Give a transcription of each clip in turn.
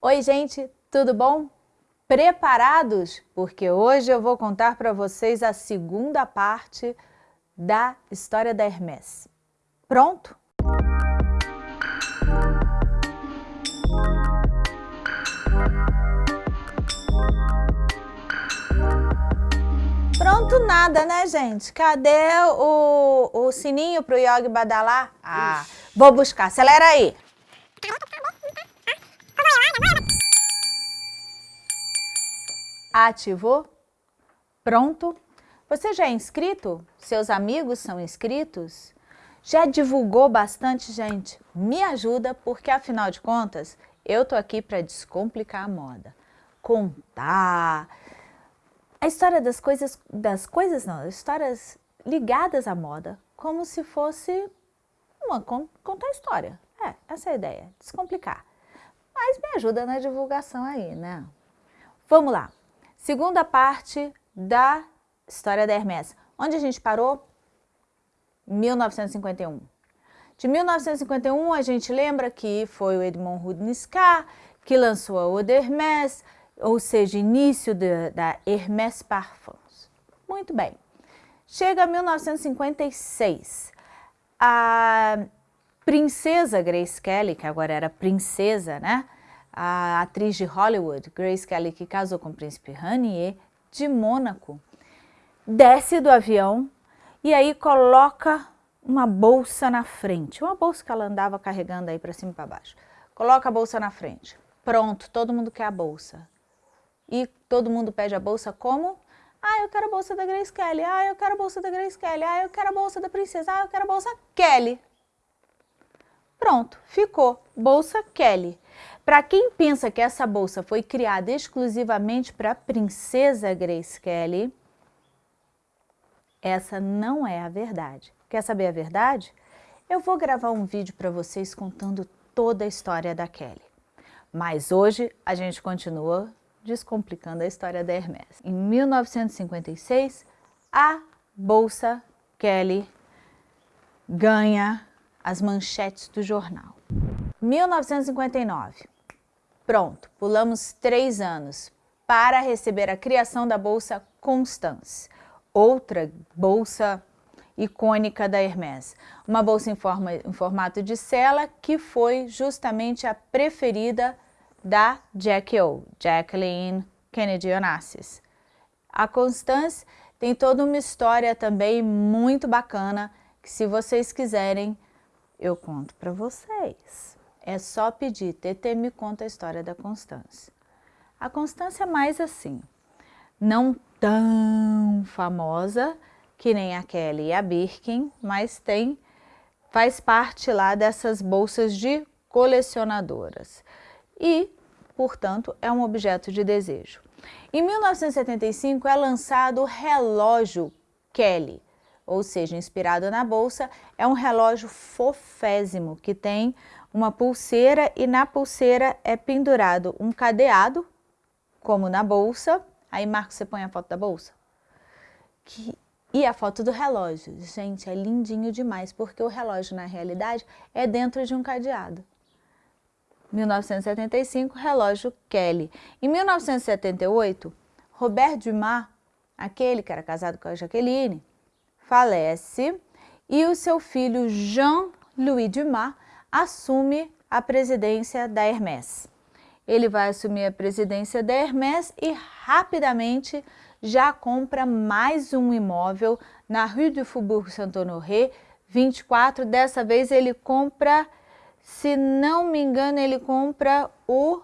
Oi gente, tudo bom? Preparados? Porque hoje eu vou contar para vocês a segunda parte da história da Hermès. Pronto? Pronto nada, né gente? Cadê o, o sininho pro Yogi badalar? Ah, vou buscar, acelera aí! Ativou? Pronto? Você já é inscrito? Seus amigos são inscritos? Já divulgou bastante gente? Me ajuda porque, afinal de contas, eu tô aqui para descomplicar a moda. Contar a história das coisas, das coisas não, histórias ligadas à moda, como se fosse uma, contar história. É, essa é a ideia, descomplicar. Mas me ajuda na divulgação aí, né? Vamos lá. Segunda parte da história da Hermès. Onde a gente parou? 1951. De 1951, a gente lembra que foi o Edmond Rudniscar que lançou a Eau d'Hermès, ou seja, início de, da Hermès Parfums. Muito bem. Chega 1956. A princesa Grace Kelly, que agora era princesa, né? A atriz de Hollywood, Grace Kelly, que casou com o príncipe Ranier, de Mônaco, desce do avião e aí coloca uma bolsa na frente, uma bolsa que ela andava carregando aí para cima e para baixo. Coloca a bolsa na frente. Pronto, todo mundo quer a bolsa. E todo mundo pede a bolsa como? Ah, eu quero a bolsa da Grace Kelly. Ah, eu quero a bolsa da Grace Kelly. Ah, eu quero a bolsa da princesa. Ah, eu quero a bolsa Kelly. Pronto, ficou. Bolsa Kelly. Para quem pensa que essa bolsa foi criada exclusivamente para a princesa Grace Kelly, essa não é a verdade. Quer saber a verdade? Eu vou gravar um vídeo para vocês contando toda a história da Kelly. Mas hoje a gente continua descomplicando a história da Hermès. Em 1956, a Bolsa Kelly ganha as manchetes do jornal. 1959. Pronto, pulamos três anos para receber a criação da Bolsa Constance, outra bolsa icônica da Hermès. Uma bolsa em, forma, em formato de cela que foi justamente a preferida da Jackie O, Jacqueline Kennedy Onassis. A Constance tem toda uma história também muito bacana que se vocês quiserem eu conto para vocês. É só pedir, TT me conta a história da Constância. A Constância é mais assim, não tão famosa que nem a Kelly e a Birkin, mas tem, faz parte lá dessas bolsas de colecionadoras. E, portanto, é um objeto de desejo. Em 1975 é lançado o relógio Kelly, ou seja, inspirado na bolsa, é um relógio fofésimo que tem uma pulseira e na pulseira é pendurado um cadeado, como na bolsa. Aí, Marcos, você põe a foto da bolsa? Que... E a foto do relógio. Gente, é lindinho demais, porque o relógio, na realidade, é dentro de um cadeado. 1975, relógio Kelly. Em 1978, Robert Dumas, aquele que era casado com a Jaqueline, falece e o seu filho Jean-Louis Dumas assume a presidência da Hermès. Ele vai assumir a presidência da Hermès e rapidamente já compra mais um imóvel na Rue du Faubourg Saint-Honoré, 24. Dessa vez ele compra, se não me engano, ele compra o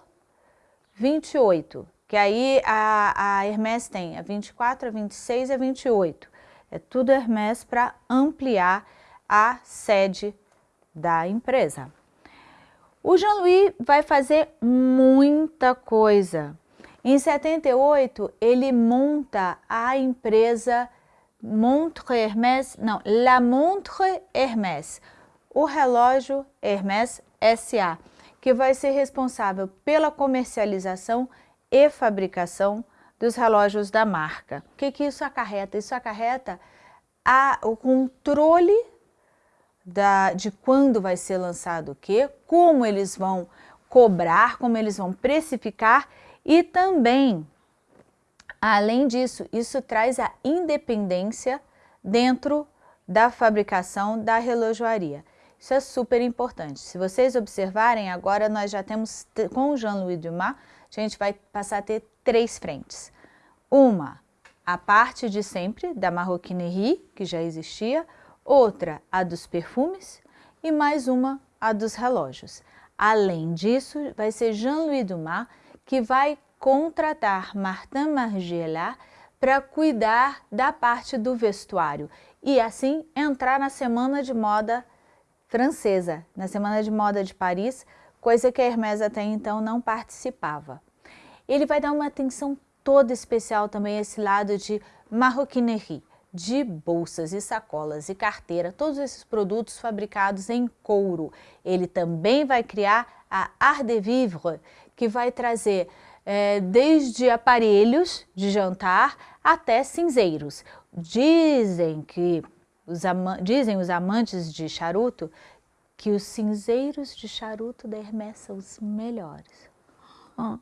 28, que aí a, a Hermès tem a 24, a 26 e a 28. É tudo Hermès para ampliar a sede da empresa. O Jean-Louis vai fazer muita coisa. Em 78, ele monta a empresa Montre Hermès, não, La Montre Hermès, o relógio Hermès SA, que vai ser responsável pela comercialização e fabricação dos relógios da marca. O que, que isso acarreta? Isso acarreta a, o controle da, de quando vai ser lançado o quê, como eles vão cobrar, como eles vão precificar e também, além disso, isso traz a independência dentro da fabricação da relojoaria. Isso é super importante. Se vocês observarem, agora nós já temos, com o Jean-Louis Dumas, a gente vai passar a ter três frentes. Uma, a parte de sempre da marroquinerie, que já existia, outra, a dos perfumes, e mais uma, a dos relógios. Além disso, vai ser Jean-Louis Dumas que vai contratar Martin Margiela para cuidar da parte do vestuário e assim entrar na Semana de Moda francesa, na Semana de Moda de Paris, coisa que a Hermès até então não participava. Ele vai dar uma atenção toda especial também a esse lado de marroquinerie, de bolsas e sacolas e carteira, todos esses produtos fabricados em couro. Ele também vai criar a Art de Vivre, que vai trazer é, desde aparelhos de jantar até cinzeiros. Dizem que os dizem os amantes de charuto que os cinzeiros de charuto da Hermès são os melhores. Hum.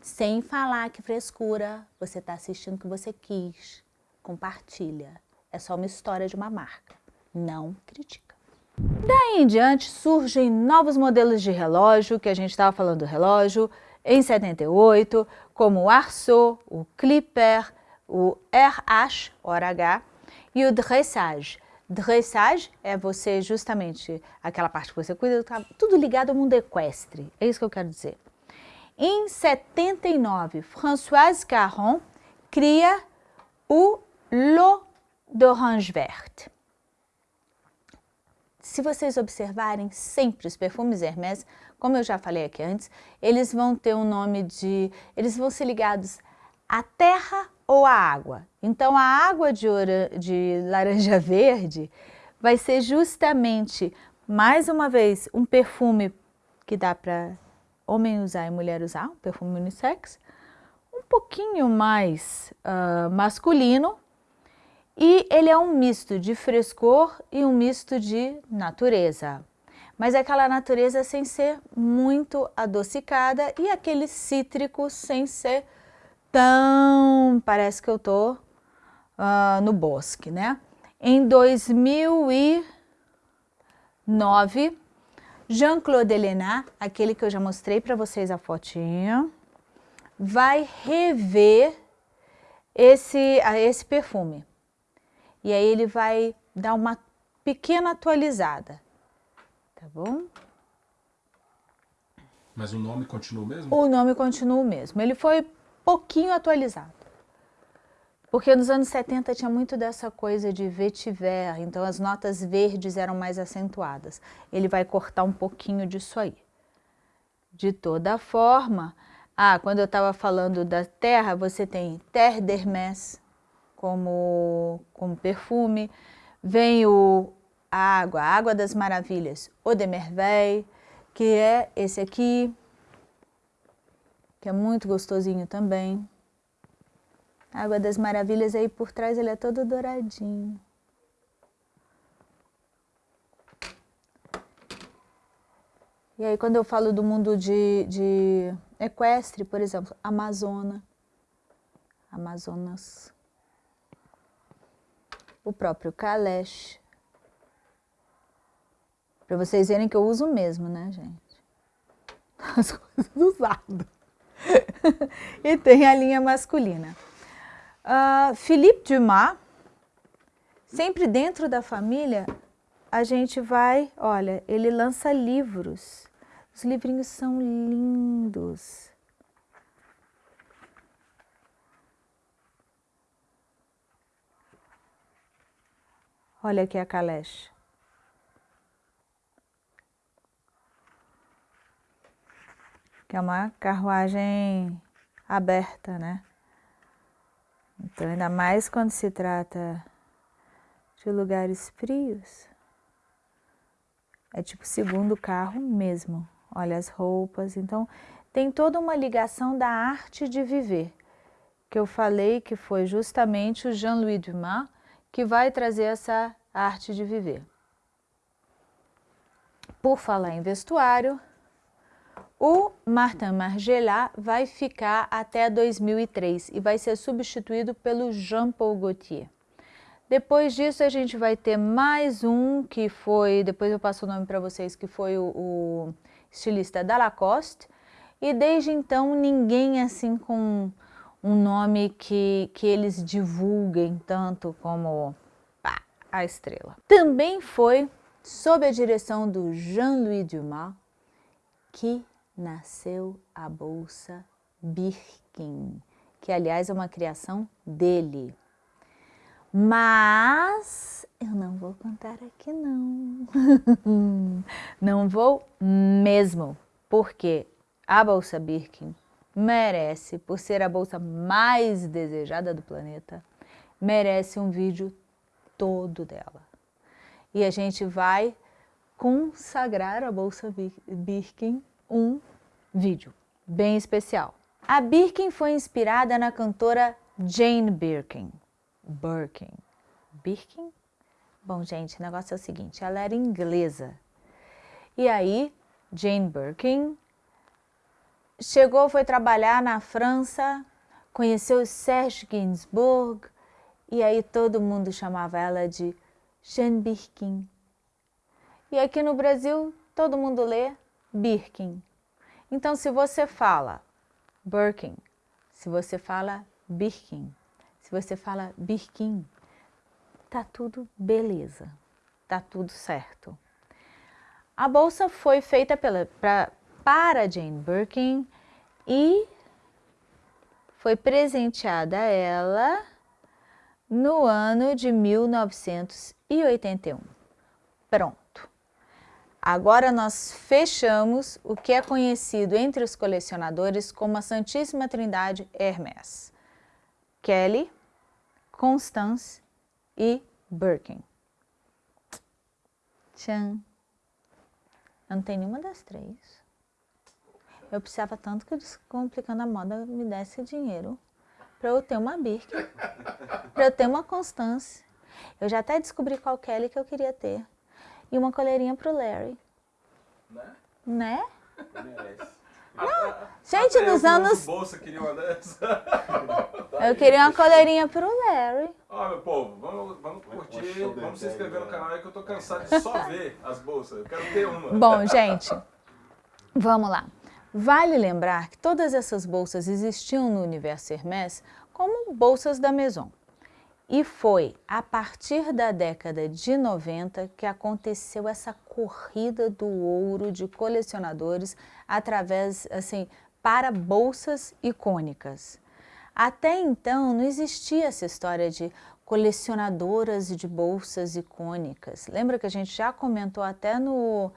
Sem falar que frescura, você está assistindo o que você quis compartilha. É só uma história de uma marca, não critica. Daí em diante surgem novos modelos de relógio, que a gente estava falando do relógio, em 78, como o Arceau, o Clipper, o RH, H, e o Dressage. Dressage é você justamente aquela parte que você cuida, tudo ligado ao mundo equestre, é isso que eu quero dizer. Em 79, Françoise Caron cria o l'eau d'orange verte. Se vocês observarem sempre os perfumes Hermès, como eu já falei aqui antes, eles vão ter um nome de... eles vão ser ligados à terra ou à água. Então a água de, de laranja verde vai ser justamente, mais uma vez, um perfume que dá para homem usar e mulher usar, um perfume unissex, um pouquinho mais uh, masculino, e ele é um misto de frescor e um misto de natureza. Mas é aquela natureza sem ser muito adocicada e aquele cítrico sem ser tão... parece que eu tô uh, no bosque, né? Em 2009, Jean-Claude Elena, aquele que eu já mostrei para vocês a fotinha, vai rever esse, esse perfume. E aí ele vai dar uma pequena atualizada, tá bom? Mas o nome continua o mesmo? O nome continua o mesmo. Ele foi pouquinho atualizado. Porque nos anos 70 tinha muito dessa coisa de vetiver, então as notas verdes eram mais acentuadas. Ele vai cortar um pouquinho disso aí. De toda forma, ah, quando eu estava falando da terra, você tem terre d'Hermès, como, como perfume. Vem o, a água, a água das maravilhas, o de Merveille, que é esse aqui, que é muito gostosinho também. A água das maravilhas aí por trás ele é todo douradinho. E aí quando eu falo do mundo de, de equestre, por exemplo, Amazona, Amazonas, o próprio Kalesh. Para vocês verem que eu uso mesmo, né, gente? As coisas usadas. e tem a linha masculina. Uh, Philippe Dumas, sempre dentro da família, a gente vai, olha, ele lança livros. Os livrinhos são lindos. Olha aqui a caleche. Que é uma carruagem aberta, né? Então, ainda mais quando se trata de lugares frios. É tipo segundo carro mesmo. Olha as roupas. Então, tem toda uma ligação da arte de viver. Que eu falei que foi justamente o Jean-Louis Dumas que vai trazer essa arte de viver. Por falar em vestuário, O Martin Margiela vai ficar até 2003 e vai ser substituído pelo Jean-Paul Gaultier. Depois disso a gente vai ter mais um que foi, depois eu passo o nome para vocês, que foi o, o estilista da Lacoste. E desde então ninguém assim com um nome que, que eles divulguem tanto como pá, a estrela. Também foi sob a direção do Jean-Louis Dumas que nasceu a Bolsa Birkin, que aliás é uma criação dele. Mas eu não vou contar aqui não. não vou mesmo, porque a Bolsa Birkin merece, por ser a bolsa mais desejada do planeta, merece um vídeo todo dela. E a gente vai consagrar a Bolsa Birkin um vídeo bem especial. A Birkin foi inspirada na cantora Jane Birkin. Birkin. Birkin? Bom, gente, o negócio é o seguinte, ela era inglesa. E aí, Jane Birkin chegou, foi trabalhar na França, conheceu Serge Gainsbourg, e aí todo mundo chamava ela de Jane Birkin. E aqui no Brasil, todo mundo lê Birkin. Então, se você fala Birkin, se você fala Birkin, se você fala Birkin, tá tudo beleza, tá tudo certo. A bolsa foi feita pela, pra, para Jane Birkin e foi presenteada a ela no ano de 1981. Pronto. Agora nós fechamos o que é conhecido entre os colecionadores como a Santíssima Trindade Hermès. Kelly, Constance e Birkin. Tchan. Eu não tem nenhuma das três. Eu precisava tanto que o Descomplicando a Moda me desse dinheiro para eu ter uma Birkin, para eu ter uma Constance. Eu já até descobri qual Kelly que eu queria ter e uma coleirinha pro Larry. Né? Né? Não, gente, nos anos... Bolsa queria uma dessa. Eu queria uma coleirinha pro Larry. Ó, meu povo, vamos, vamos curtir, vamos se inscrever no canal aí que eu tô cansado de só ver as bolsas. Eu quero ter uma. Bom, gente, vamos lá. Vale lembrar que todas essas bolsas existiam no universo Hermès como bolsas da Maison. E foi a partir da década de 90 que aconteceu essa corrida do ouro de colecionadores através, assim, para bolsas icônicas. Até então não existia essa história de colecionadoras de bolsas icônicas. Lembra que a gente já comentou até no,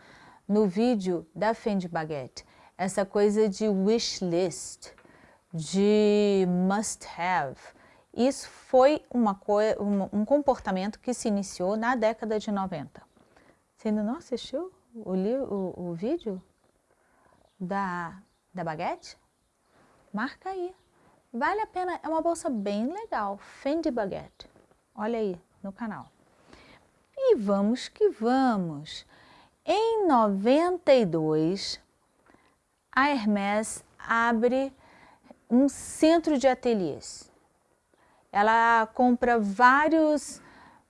no vídeo da Fendi Baguette, essa coisa de wish list, de must have, isso foi uma um, um comportamento que se iniciou na década de 90. Você ainda não assistiu o, o, o vídeo da, da baguete? Marca aí. Vale a pena, é uma bolsa bem legal, Fendi Baguette. Olha aí no canal. E vamos que vamos. Em 92, a Hermès abre um centro de ateliês ela compra vários,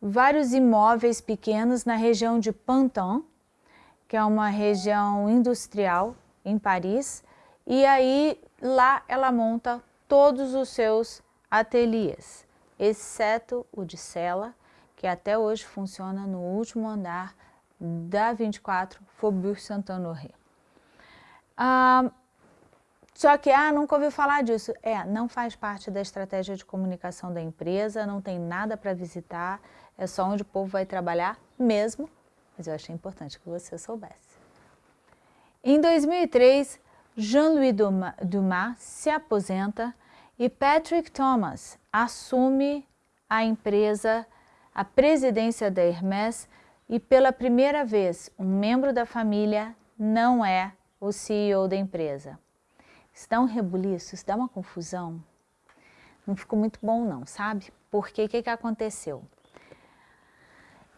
vários imóveis pequenos na região de Pantin, que é uma região industrial em Paris, e aí lá ela monta todos os seus ateliês, exceto o de Sela, que até hoje funciona no último andar da 24 Faubourg Saint-Honoré. Ah, só que, ah, nunca ouviu falar disso. É, não faz parte da estratégia de comunicação da empresa, não tem nada para visitar, é só onde o povo vai trabalhar mesmo, mas eu achei importante que você soubesse. Em 2003, Jean-Louis Dumas se aposenta e Patrick Thomas assume a empresa, a presidência da Hermès e pela primeira vez um membro da família não é o CEO da empresa. Isso dá um rebuliço, isso dá uma confusão. Não ficou muito bom não, sabe? Porque o que, que aconteceu?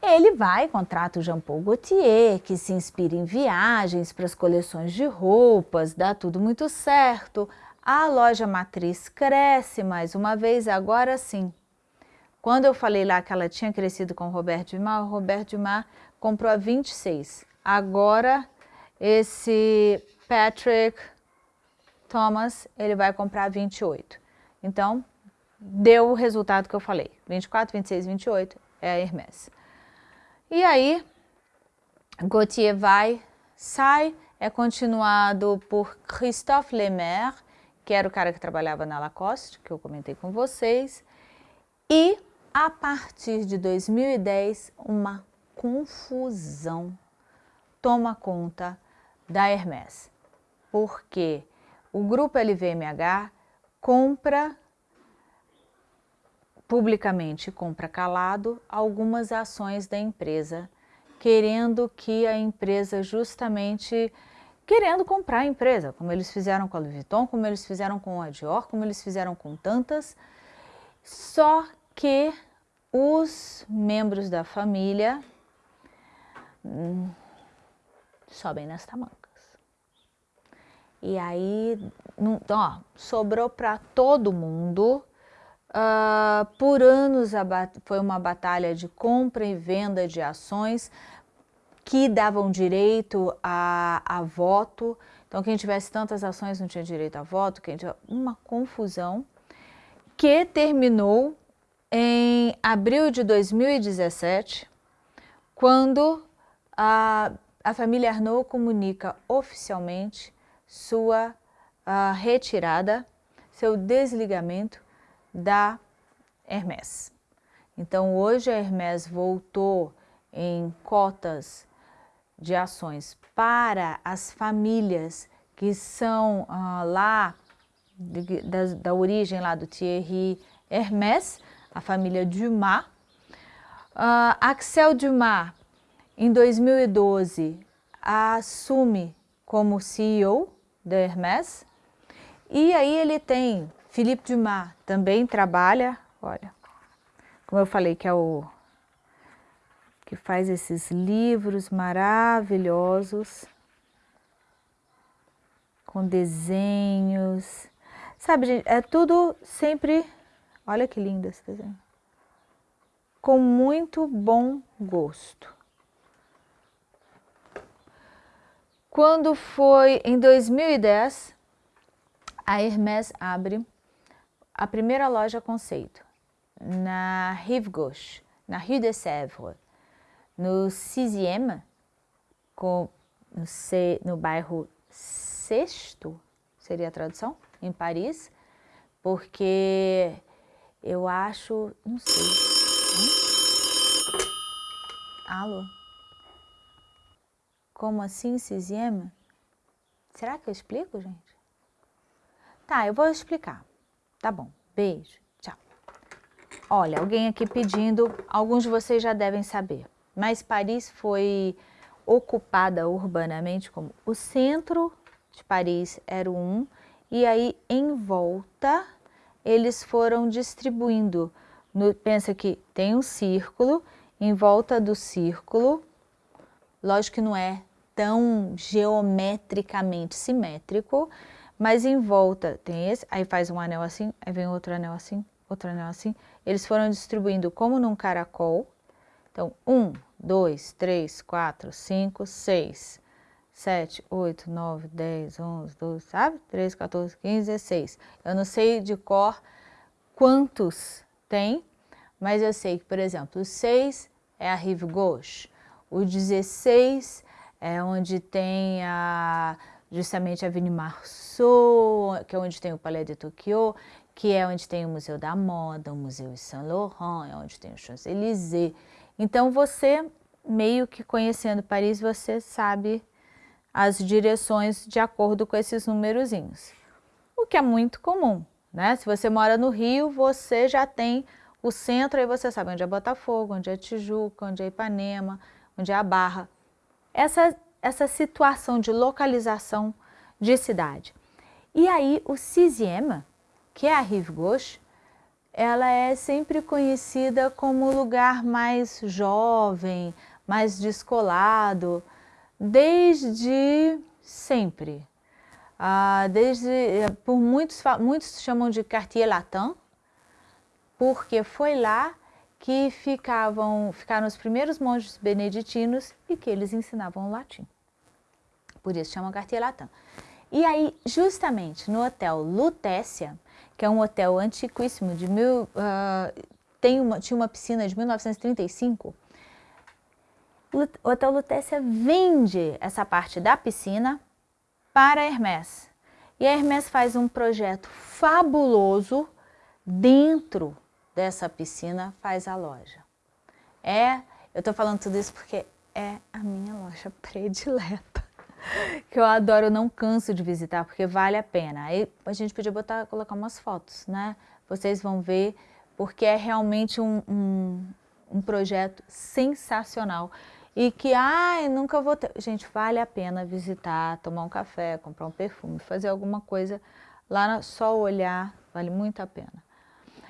Ele vai, contrata o Jean Paul Gaultier, que se inspira em viagens para as coleções de roupas, dá tudo muito certo. A loja matriz cresce mais uma vez, agora sim. Quando eu falei lá que ela tinha crescido com o Roberto Dumas, o Roberto Dumas comprou a 26. Agora, esse Patrick Thomas, ele vai comprar a 28. Então, deu o resultado que eu falei. 24, 26, 28 é a Hermès. E aí, Gauthier vai, sai, é continuado por Christophe Lemaire, que era o cara que trabalhava na Lacoste, que eu comentei com vocês, e a partir de 2010, uma confusão toma conta da Hermès, porque o grupo LVMH compra publicamente compra calado algumas ações da empresa, querendo que a empresa justamente, querendo comprar a empresa, como eles fizeram com a Louis Vuitton, como eles fizeram com a Dior, como eles fizeram com tantas, só que os membros da família hum, sobem nas tamancas. E aí, ó, sobrou para todo mundo Uh, por anos foi uma batalha de compra e venda de ações que davam direito a, a voto. Então, quem tivesse tantas ações não tinha direito a voto, quem uma confusão que terminou em abril de 2017, quando a, a família Arnaud comunica oficialmente sua uh, retirada, seu desligamento da Hermès. Então, hoje a Hermès voltou em cotas de ações para as famílias que são ah, lá, de, da, da, origem lá do Thierry Hermès, a família Dumas. Uh, Axel Dumas, em 2012, assume como CEO da Hermès, e aí ele tem Philippe Dumas também trabalha, olha, como eu falei, que é o que faz esses livros maravilhosos, com desenhos, sabe, gente, é tudo sempre, olha que lindo esse desenho, com muito bom gosto. Quando foi em 2010, a Hermès abre a primeira loja conceito, na Rive Gauche, na Rue de Sèvres, no 6 com, no, C, no bairro Sexto, seria a tradução, em Paris, porque eu acho, não sei. Hum? Alô? Como assim, Siziema? Será que eu explico, gente? Tá, eu vou explicar. Tá bom, beijo, tchau. Olha, alguém aqui pedindo, alguns de vocês já devem saber, mas Paris foi ocupada urbanamente como o centro de Paris era o um, e aí em volta eles foram distribuindo. No, pensa que tem um círculo, em volta do círculo, lógico que não é tão geometricamente simétrico, mas em volta tem esse, aí faz um anel assim, aí vem outro anel assim, outro anel assim. Eles foram distribuindo como num caracol. Então, um, dois, três, quatro, cinco, seis, sete, oito, nove, dez, onze, doze, sabe? Três, 14, 15, 16. Eu não sei de cor quantos tem, mas eu sei que, por exemplo, o 6 é a rive gauche, o 16 é onde tem a justamente a Avenue Marceau, que é onde tem o Palais de Tokyo, que é onde tem o Museu da Moda, o Museu Saint Laurent, é onde tem o Champs-Élysées. Então você, meio que conhecendo Paris, você sabe as direções de acordo com esses numerozinhos. O que é muito comum, né? Se você mora no Rio, você já tem o centro, aí você sabe onde é Botafogo, onde é Tijuca, onde é Ipanema, onde é a Barra. Essa essa situação de localização de cidade. E aí o Siziema, que é a Rive Gauche, ela é sempre conhecida como lugar mais jovem, mais descolado, desde sempre. Ah, desde, por muitos, muitos chamam de Cartier Latin, porque foi lá que ficavam, ficaram os primeiros monges beneditinos e que eles ensinavam latim. Por isso chamam Cartier Latin. E aí, justamente no hotel Lutécia, que é um hotel antiquíssimo, de mil, uh, tem uma, tinha uma piscina de 1935, o Hotel Lutécia vende essa parte da piscina para a Hermès. E a Hermès faz um projeto fabuloso dentro dessa piscina, faz a loja. É, eu estou falando tudo isso porque é a minha loja predileta, que eu adoro, eu não canso de visitar, porque vale a pena. Aí a gente podia botar, colocar umas fotos, né? Vocês vão ver, porque é realmente um, um, um projeto sensacional e que, ai, nunca vou ter... Gente, vale a pena visitar, tomar um café, comprar um perfume, fazer alguma coisa lá, só olhar, vale muito a pena.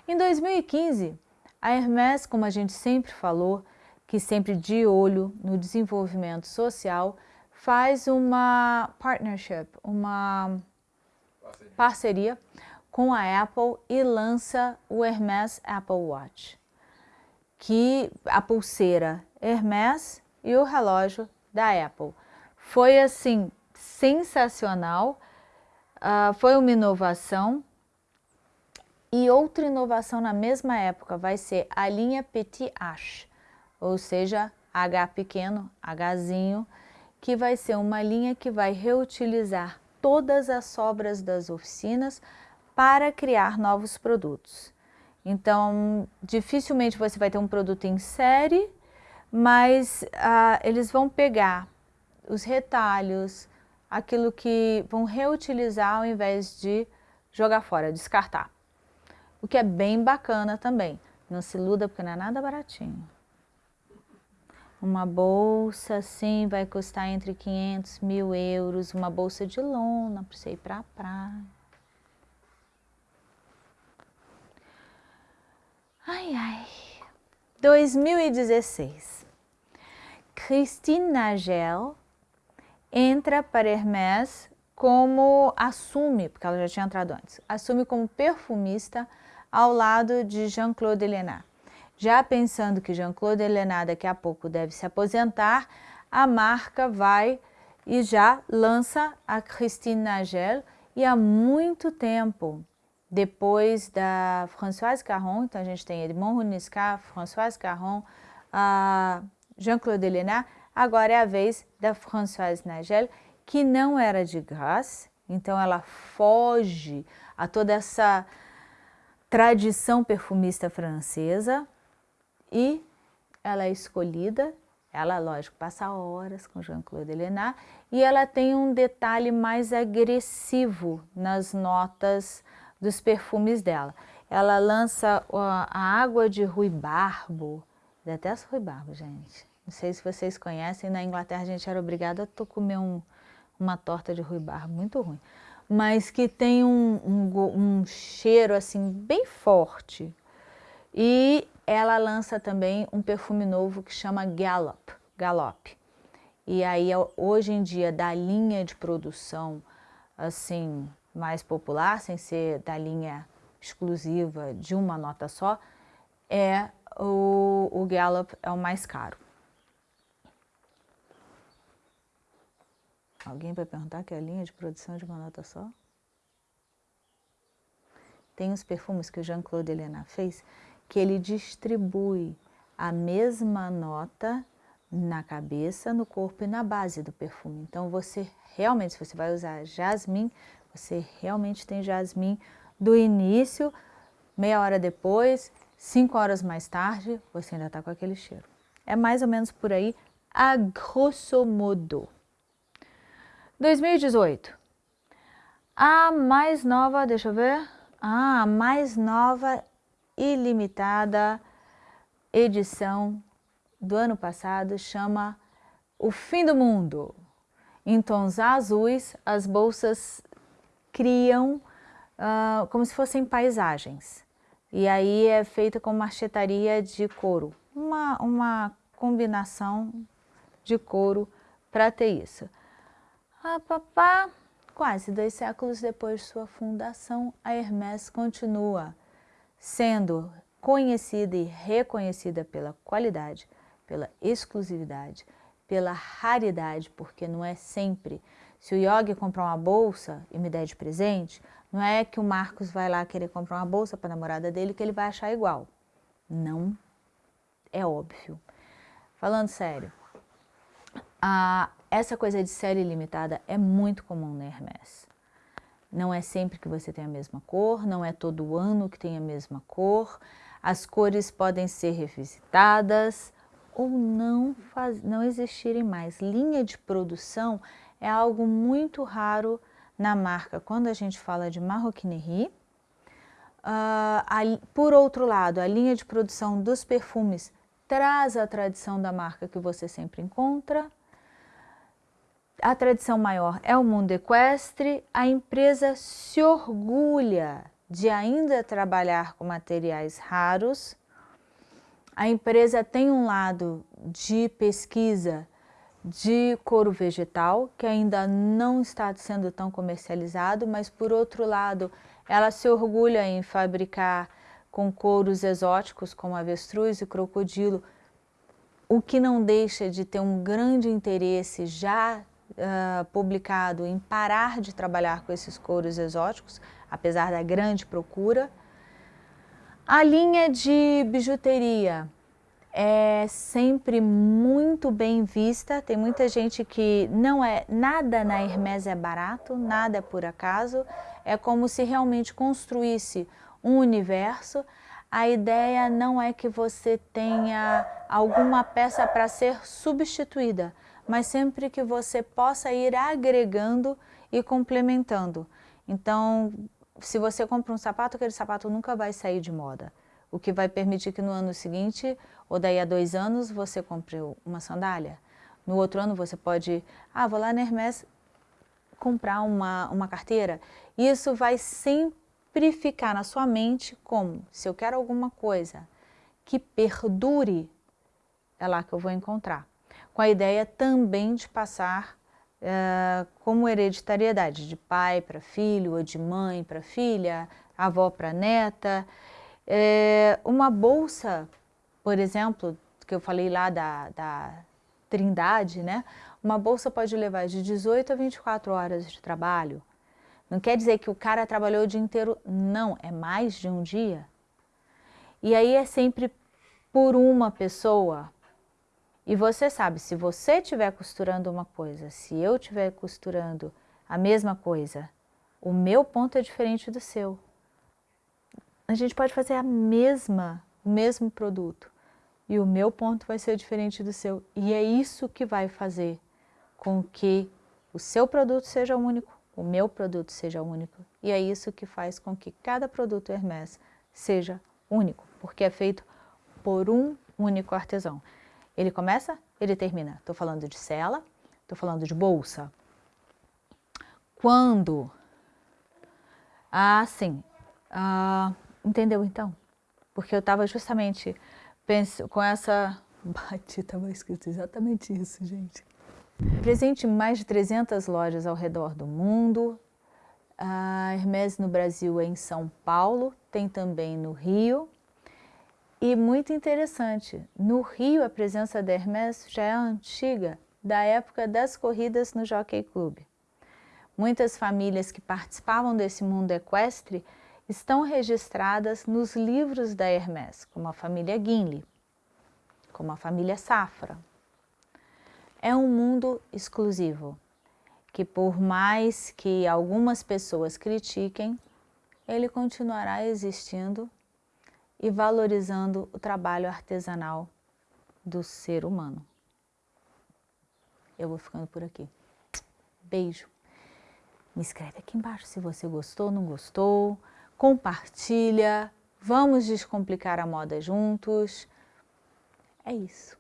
Em 2015, a Hermès, como a gente sempre falou, que sempre de olho no desenvolvimento social, faz uma partnership, uma parceria, parceria com a Apple e lança o Hermès Apple Watch, que a pulseira Hermès e o relógio da Apple. Foi assim, sensacional, uh, foi uma inovação e outra inovação na mesma época vai ser a linha Petit H, ou seja, H pequeno, Hzinho, que vai ser uma linha que vai reutilizar todas as sobras das oficinas para criar novos produtos. Então, dificilmente você vai ter um produto em série mas ah, eles vão pegar os retalhos, aquilo que vão reutilizar ao invés de jogar fora, descartar. O que é bem bacana também. Não se iluda porque não é nada baratinho. Uma bolsa assim vai custar entre 500 mil euros, uma bolsa de lona para você ir para a praia. Ai, ai. 2016. Christine Nagel entra para Hermès como assume, porque ela já tinha entrado antes, assume como perfumista ao lado de Jean-Claude Elena. Já pensando que Jean-Claude Elena daqui a pouco deve se aposentar, a marca vai e já lança a Christine Nagel e há muito tempo, depois da Françoise Caron, então a gente tem Edmond Runiscar, Françoise Caron, Jean-Claude Elena, agora é a vez da Françoise Nagel, que não era de Grasse, então ela foge a toda essa tradição perfumista francesa e ela é escolhida, ela, lógico, passa horas com Jean-Claude Elena e ela tem um detalhe mais agressivo nas notas dos perfumes dela. Ela lança a água de ruibarbo, Detesto ruibarbo, gente. Não sei se vocês conhecem, na Inglaterra a gente era obrigada a comer um, uma torta de ruibarbo, muito ruim. Mas que tem um, um, um cheiro assim bem forte. E ela lança também um perfume novo que chama Gallop, Gallop. E aí, hoje em dia, da linha de produção assim mais popular, sem ser da linha exclusiva de uma nota só, é o, o é o mais caro. Alguém vai perguntar que é a linha de produção de uma nota só? Tem os perfumes que o Jean-Claude Helena fez, que ele distribui a mesma nota na cabeça, no corpo e na base do perfume. Então você realmente, se você vai usar jasmim, você realmente tem jasmim do início, meia hora depois Cinco horas mais tarde, você ainda está com aquele cheiro. É mais ou menos por aí, a grosso modo. 2018. A mais nova, deixa eu ver. Ah, a mais nova ilimitada edição do ano passado chama O Fim do Mundo. Em tons azuis, as bolsas criam uh, como se fossem paisagens E aí é feita com marchetaria de couro, uma, uma combinação de couro para ter isso. Ah, papá, quase dois séculos depois de sua fundação, a Hermès continua sendo conhecida e reconhecida pela qualidade, pela exclusividade, pela raridade, porque não é sempre. Se o Yogi comprar uma bolsa e me der de presente, não é que o Marcos vai lá querer comprar uma bolsa para a namorada dele que ele vai achar igual. Não é óbvio. Falando sério, a, essa coisa de série limitada é muito comum na Hermès. Não é sempre que você tem a mesma cor, não é todo ano que tem a mesma cor, as cores podem ser revisitadas ou não, faz, não existirem mais. Linha de produção é algo muito raro na marca quando a gente fala de marroquinerie. Uh, a, por outro lado, a linha de produção dos perfumes traz a tradição da marca que você sempre encontra. A tradição maior é o mundo equestre. A empresa se orgulha de ainda trabalhar com materiais raros. A empresa tem um lado de pesquisa de couro vegetal, que ainda não está sendo tão comercializado, mas por outro lado, ela se orgulha em fabricar com couros exóticos, como avestruz e crocodilo, o que não deixa de ter um grande interesse já uh, publicado em parar de trabalhar com esses couros exóticos, apesar da grande procura. A linha de bijuteria é sempre muito bem vista, tem muita gente que não é, nada na Hermès é barato, nada é por acaso, é como se realmente construísse um universo. A ideia não é que você tenha alguma peça para ser substituída, mas sempre que você possa ir agregando e complementando. Então, se você compra um sapato, aquele sapato nunca vai sair de moda. O que vai permitir que no ano seguinte, ou daí a dois anos, você compre uma sandália. No outro ano você pode, ah, vou lá na Hermès comprar uma, uma carteira. Isso vai sempre ficar na sua mente como, se eu quero alguma coisa que perdure, é lá que eu vou encontrar. Com a ideia também de passar uh, como hereditariedade, de pai para filho, ou de mãe para filha, avó para neta. É, uma bolsa, por exemplo, que eu falei lá da, da trindade, né? Uma bolsa pode levar de 18 a 24 horas de trabalho. Não quer dizer que o cara trabalhou o dia inteiro, não, é mais de um dia. E aí é sempre por uma pessoa, e você sabe, se você estiver costurando uma coisa, se eu estiver costurando a mesma coisa, o meu ponto é diferente do seu. A gente pode fazer a mesma, o mesmo produto e o meu ponto vai ser diferente do seu. E é isso que vai fazer com que o seu produto seja único, o meu produto seja único. E é isso que faz com que cada produto Hermès seja único, porque é feito por um único artesão. Ele começa, ele termina. Estou falando de cela, estou falando de bolsa. Quando... Ah, sim. Ah, entendeu então? Porque eu estava justamente penso, com essa... Bate, estava escrito exatamente isso, gente. Presente em mais de 300 lojas ao redor do mundo. A Hermès no Brasil é em São Paulo, tem também no Rio, e muito interessante, no Rio a presença da Hermès já é antiga, da época das corridas no Jockey Club. Muitas famílias que participavam desse mundo equestre estão registradas nos livros da Hermès, como a família Guinle, como a família Safra. É um mundo exclusivo, que por mais que algumas pessoas critiquem, ele continuará existindo e valorizando o trabalho artesanal do ser humano. Eu vou ficando por aqui. Beijo. Me escreve aqui embaixo se você gostou, não gostou. Compartilha. Vamos descomplicar a moda juntos. É isso.